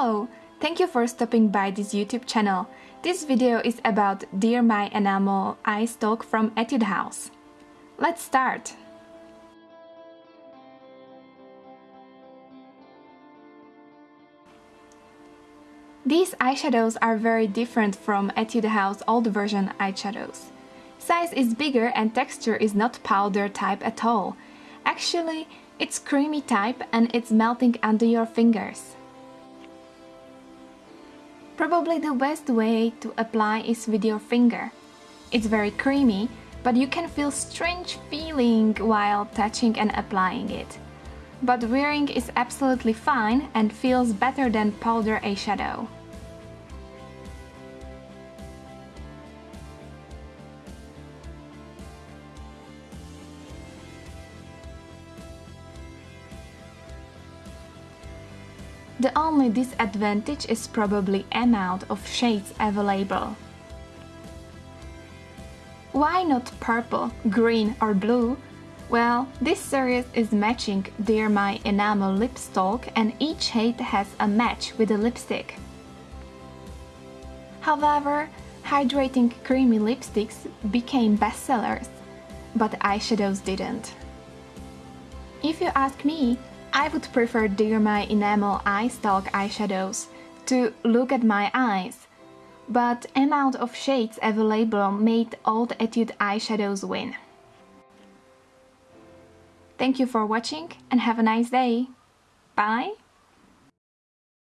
Hello! Thank you for stopping by this YouTube channel. This video is about Dear My Enamel Eyes Talk from Etude House. Let's start! These eyeshadows are very different from Etude House old version eyeshadows. Size is bigger and texture is not powder type at all. Actually, it's creamy type and it's melting under your fingers. Probably the best way to apply is with your finger. It's very creamy, but you can feel strange feeling while touching and applying it. But wearing is absolutely fine and feels better than powder eyeshadow. The only disadvantage is probably amount of shades available. Why not purple, green or blue? Well, this series is matching Dear My Enamel Lips Talk and each shade has a match with the lipstick. However, hydrating creamy lipsticks became bestsellers, but eyeshadows didn't. If you ask me, I would prefer Dear My Enamel Eyes Talk eyeshadows to look at my eyes, but amount of shades available made Old Etude eyeshadows win. Thank you for watching and have a nice day. Bye!